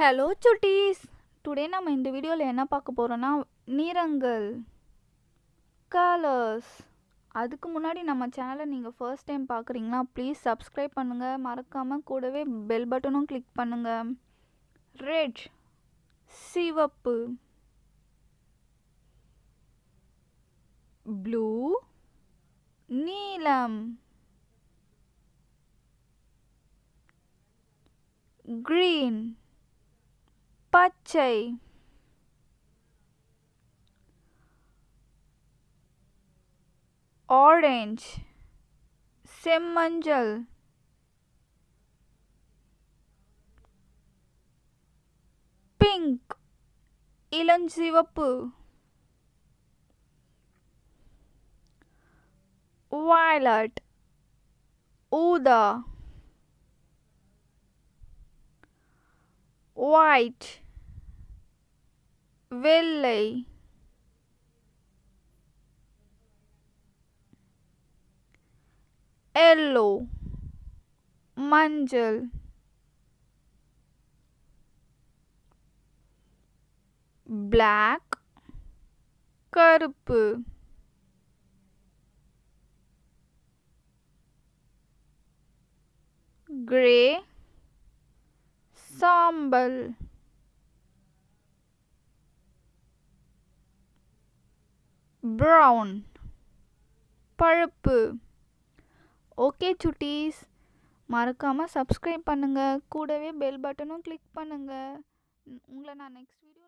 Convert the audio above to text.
Hello சுட்டீஸ் today நம்ம இந்த வீடியோவில் என்ன பார்க்க போகிறோன்னா நிறங்கள் கலர்ஸ் அதுக்கு முன்னாடி நம்ம சேனலை நீங்கள் ஃபர்ஸ்ட் டைம் பார்க்குறீங்களா ப்ளீஸ் சப்ஸ்கிரைப் பண்ணுங்கள் மறக்காமல் கூடவே பெல் பட்டனும் கிளிக் பண்ணுங்கள் ரெட் சிவப்பு. ப்ளூ நீலம். Green பச்சை ஆரஞ்ச் செம்மஞ்சள் பிங்க் இளஞ்சிவப்பு violet ஊதா white Willey. Yellow. Manjal. Black. Karp. Gray. Sambal. Brown பழுப்பு. ஓகே சுட்டீஸ் மறக்காமல் சப்ஸ்கிரைப் பண்ணுங்கள் கூடவே பெல் பட்டனும் கிளிக் பண்ணுங்கள் உங்களை நான் நெக்ஸ்ட் வீடியோ